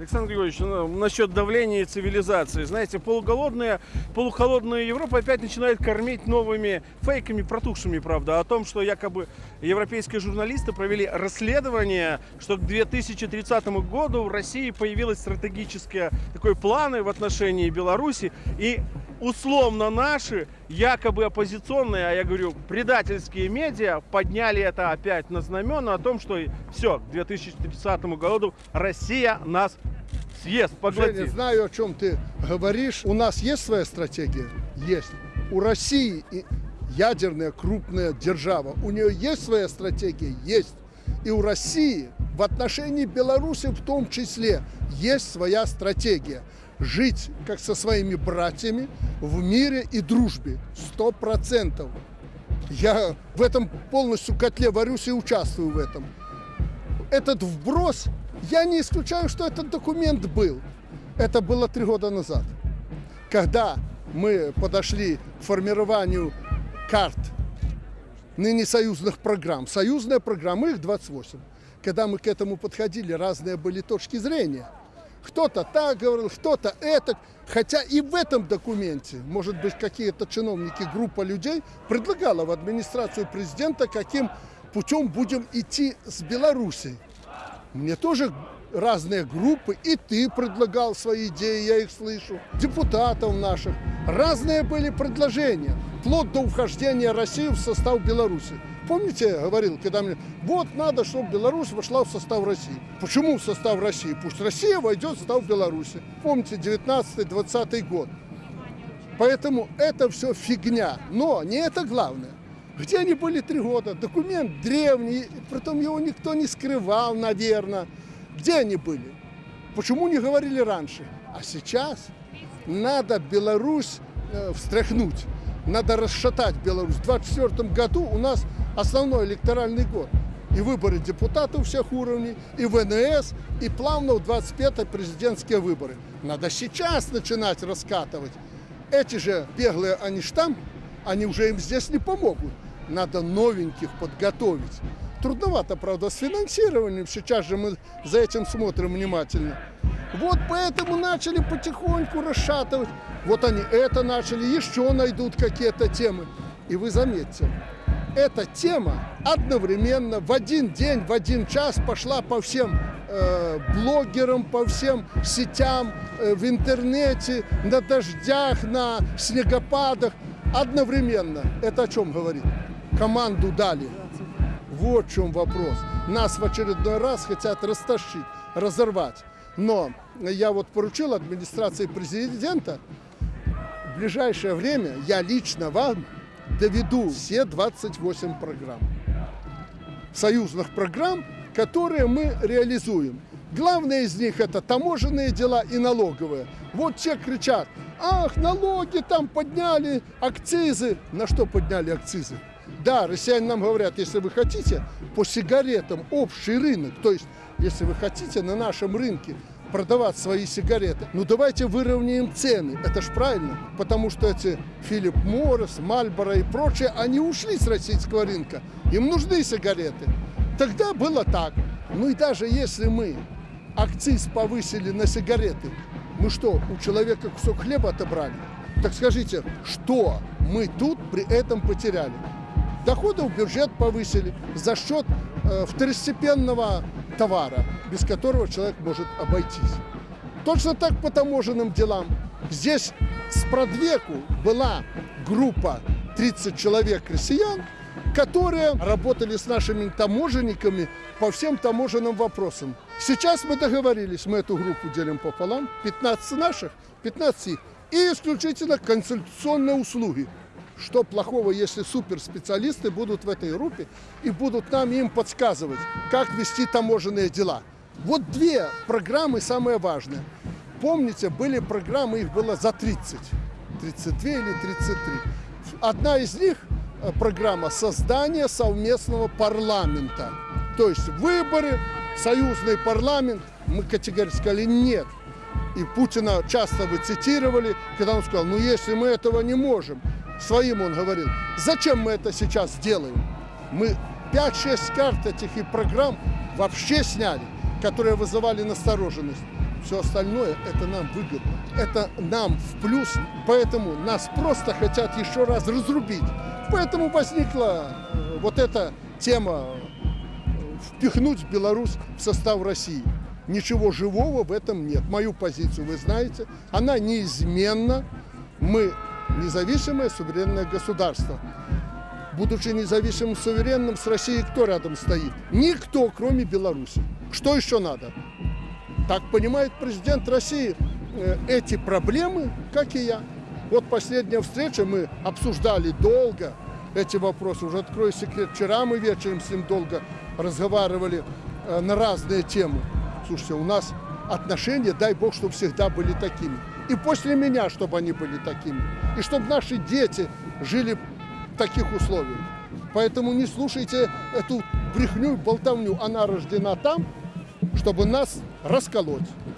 Александр Григорьевич, ну, насчет давления и цивилизации. Знаете, полуголодная, полухолодная Европа опять начинает кормить новыми фейками, протухшими, правда, о том, что якобы европейские журналисты провели расследование, что к 2030 году в России появилось стратегические такой планы в отношении Беларуси, и условно наши, якобы оппозиционные, а я говорю, предательские медиа подняли это опять на знамена о том, что все, к 2030 году Россия нас съест, поглотит. Женя, знаю, о чем ты говоришь. У нас есть своя стратегия? Есть. У России ядерная крупная держава. У нее есть своя стратегия? Есть. И у России в отношении Беларуси в том числе есть своя стратегия. Жить как со своими братьями в мире и дружбе. Сто процентов. Я в этом полностью котле варюсь и участвую в этом. Этот вброс, я не исключаю, что этот документ был. Это было три года назад. Когда мы подошли к формированию карт ныне союзных программ. Союзная программа, их 28. Когда мы к этому подходили, разные были точки зрения. Кто-то так говорил, кто-то это. Хотя и в этом документе, может быть, какие-то чиновники, группа людей предлагала в администрацию президента, каким путем будем идти с Белоруссией. Мне тоже разные группы, и ты предлагал свои идеи, я их слышу, депутатов наших. Разные были предложения, вплоть до вхождения России в состав Беларуси. Помните, я говорил, когда мне, вот надо, чтобы Беларусь вошла в состав России. Почему в состав России? Пусть Россия войдет в состав Беларуси. Помните, 19-20 год. Поэтому это все фигня. Но не это главное. Где они были три года? Документ древний, притом его никто не скрывал, наверное. Где они были? Почему не говорили раньше? А сейчас надо Беларусь э, встряхнуть, надо расшатать Беларусь. В 2024 году у нас основной электоральный год. И выборы депутатов всех уровней, и ВНС, и плавно в 25 президентские выборы. Надо сейчас начинать раскатывать. Эти же беглые, они ж там, они уже им здесь не помогут. Надо новеньких подготовить. Трудновато, правда, с финансированием. Сейчас же мы за этим смотрим внимательно. Вот поэтому начали потихоньку расшатывать. Вот они это начали, еще найдут какие-то темы. И вы заметьте, эта тема одновременно в один день, в один час пошла по всем э, блогерам, по всем сетям, э, в интернете, на дождях, на снегопадах. Одновременно. Это о чем говорит? Команду дали. Вот в чем вопрос. Нас в очередной раз хотят растащить, разорвать. Но я вот поручил администрации президента в ближайшее время я лично вам доведу все 28 программ. Союзных программ, которые мы реализуем. Главное из них это таможенные дела и налоговые. Вот те кричат, ах, налоги там подняли, акцизы. На что подняли акцизы? Да, россияне нам говорят, если вы хотите по сигаретам общий рынок, то есть если вы хотите на нашем рынке продавать свои сигареты, ну давайте выровняем цены. Это ж правильно, потому что эти Филипп Моррис, Мальборо и прочие, они ушли с российского рынка. Им нужны сигареты. Тогда было так. Ну и даже если мы акциз повысили на сигареты, мы что, у человека кусок хлеба отобрали? Так скажите, что мы тут при этом потеряли? Доходы в бюджет повысили за счет э, второстепенного товара, без которого человек может обойтись. Точно так по таможенным делам. Здесь с продвеку была группа 30 человек россиян, которые работали с нашими таможенниками по всем таможенным вопросам. Сейчас мы договорились, мы эту группу делим пополам, 15 наших, 15 их, и исключительно консультационные услуги. Что плохого, если суперспециалисты будут в этой группе и будут нам им подсказывать, как вести таможенные дела. Вот две программы самые важные. Помните, были программы, их было за 30, 32 или 33. Одна из них э, программа создания совместного парламента. То есть выборы, союзный парламент. Мы категорически сказали нет. И Путина часто вы цитировали, когда он сказал, ну если мы этого не можем, своим он говорил, зачем мы это сейчас делаем? Мы 5-6 карт этих и программ вообще сняли, которые вызывали настороженность. Все остальное это нам выгодно. Это нам в плюс. Поэтому нас просто хотят еще раз разрубить. Поэтому возникла э, вот эта тема э, впихнуть Беларусь в состав России. Ничего живого в этом нет. Мою позицию вы знаете. Она неизменна. Мы независимое суверенное государство. Будучи независимым суверенным, с Россией кто рядом стоит? Никто, кроме Беларуси. Что еще надо? Так понимает президент России э, эти проблемы, как и я. Вот последняя встреча, мы обсуждали долго эти вопросы. Уже открою секрет, вчера мы вечером с ним долго разговаривали э, на разные темы. Слушайте, у нас отношения, дай бог, чтобы всегда были такими. И после меня, чтобы они были такими. И чтобы наши дети жили в таких условиях. Поэтому не слушайте эту брехню и болтовню. Она рождена там, чтобы нас расколоть.